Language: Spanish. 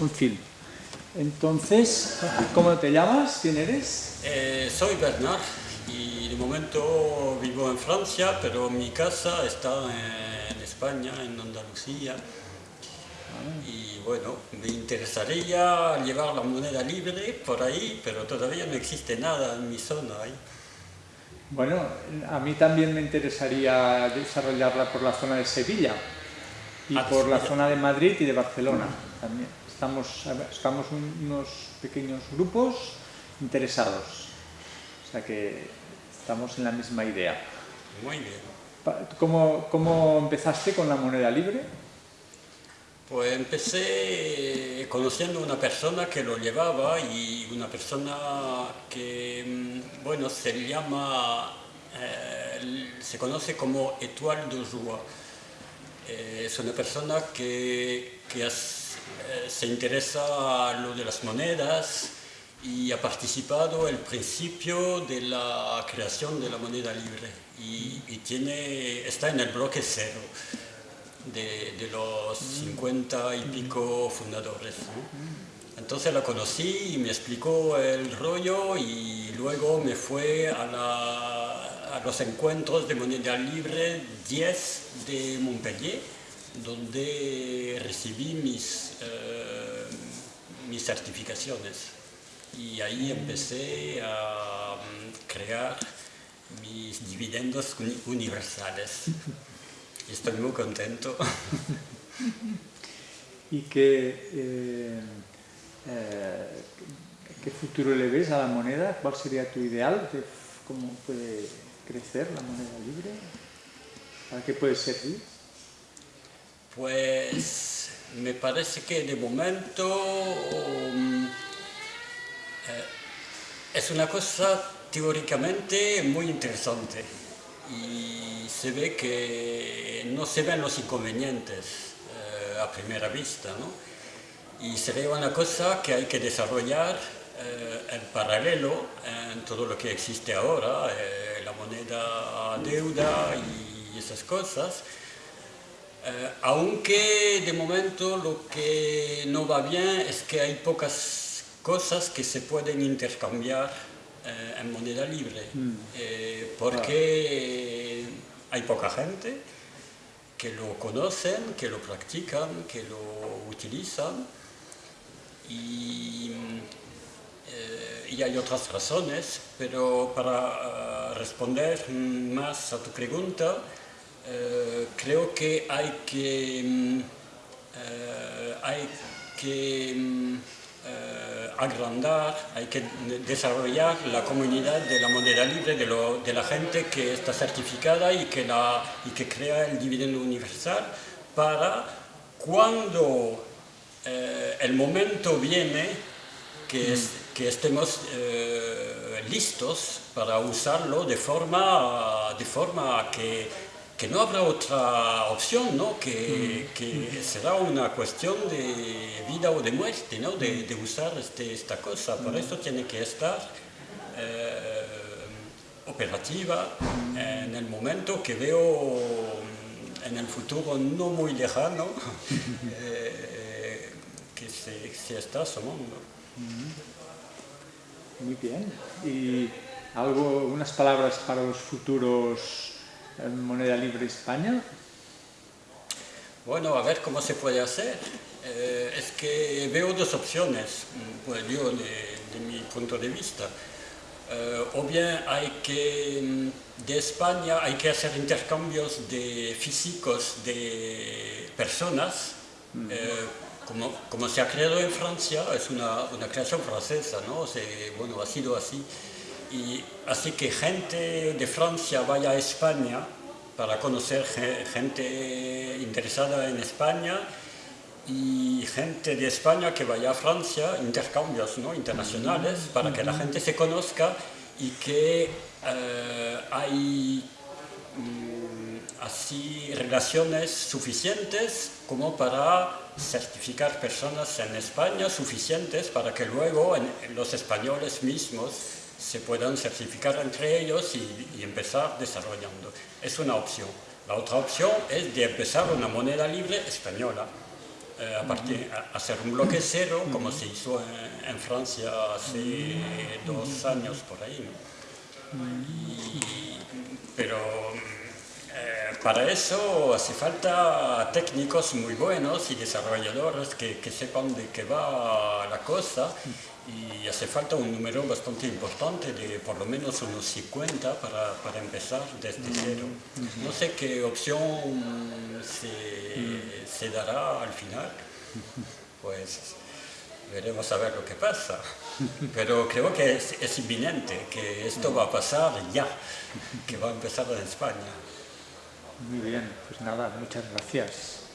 un film. Entonces, ¿cómo te llamas? ¿Quién eres? Eh, soy Bernard y de momento vivo en Francia, pero mi casa está en España, en Andalucía. Y bueno, me interesaría llevar la moneda libre por ahí, pero todavía no existe nada en mi zona ahí. Bueno, a mí también me interesaría desarrollarla por la zona de Sevilla y Ah, por la zona de Madrid y de Barcelona también. Estamos, estamos un- unos pequeños grupos interesados, o sea que estamos en la misma idea. Muy bien. ¿Cómo, cómo empezaste con la moneda libre? Pues empecé conociendo una persona que lo llevaba y una persona que, mm, bueno, se llama, eh, se conoce como Étoile de Joie. Eh, es una persona que, que eh, se interesa a lo de las monedas y ha participado el principio de la creación de la moneda libre y, y tiene, está en el bloque cero de, de los 50 y pico fundadores. ¿no? Entonces la conocí y me explicó el rollo y luego me fue a, la- a los encuentros de moneda libre 10 de Montpellier, donde recibí mis, eh, mis certificaciones. Y ahí empecé a mm, crear mis dividendos uni- universales. Estoy muy contento. ¿Y qué, eh, eh, qué futuro le ves a la moneda? ¿Cuál sería tu ideal de cómo puede crecer la moneda libre? ¿Para qué puede servir? Pues me parece que de momento mm, eh, es una cosa teóricamente muy interesante y se ve que no se ven los inconvenientes eh, a primera vista, ¿no? Y sería una cosa que hay que desarrollar eh, en paralelo en todo lo que existe ahora, la moneda deuda y esas cosas. Eh, aunque de momento lo que no va bien es que hay pocas cosas que se pueden intercambiar eh, en moneda libre, Eh, porque hay poca gente que lo conocen, que lo practican, que lo utilizan. Y, y hay otras razones, pero para responder mm, más a tu pregunta, eh, creo que hay que, mm, eh, hay que mm, eh, agrandar, hay que desarrollar la comunidad de la moneda libre, de, lo- de la gente que está certificada y que, la, y que crea el dividendo universal para cuando eh, el momento viene que, es- que estemos eh, listos para usarlo de forma, de forma que, que no habrá otra opción, ¿no? que, que será una cuestión de vida o de muerte, ¿no? de, de usar este- esta cosa. Por eso tiene que estar eh, operativa en el momento que veo en el futuro no muy lejano eh, que se, se está asomando. Muy bien. ¿Y algo, unas palabras para los futuros moneda libre España? Bueno, a ver cómo se puede hacer. Eh, es que veo dos opciones, mm, pues yo de, de mi punto de vista. Eh, o bien hay que, mm, de España hay que hacer intercambios de físicos de personas, eh, como, como se ha creado en Francia, es una, una creación francesa, ¿no? Se- bueno, ha sido así. Y así que gente de Francia vaya a España para conocer ge- gente interesada en España y gente de España que vaya a Francia, intercambios ¿no? internacionales, para que la gente se conozca y que eh, hay mm, así relaciones suficientes como para certificar personas en España, suficientes para que luego en los españoles mismos se puedan certificar entre ellos y, y empezar desarrollando. Es una opción. La otra opción es de empezar una moneda libre española eh, a partir, a hacer un bloque cero, como se hizo en, en Francia hace dos años por ahí. ¿no? Y- pero para eso hace falta técnicos muy buenos y desarrolladores que, que sepan de qué va la cosa y hace falta un número bastante importante de por lo menos unos 50 para, para empezar desde cero. No sé qué opción se, se dará al final, pues veremos a ver lo que pasa. Pero creo que es, es inminente, que esto va a pasar ya, que va a empezar en España. Muy bien, pues nada, muchas gracias.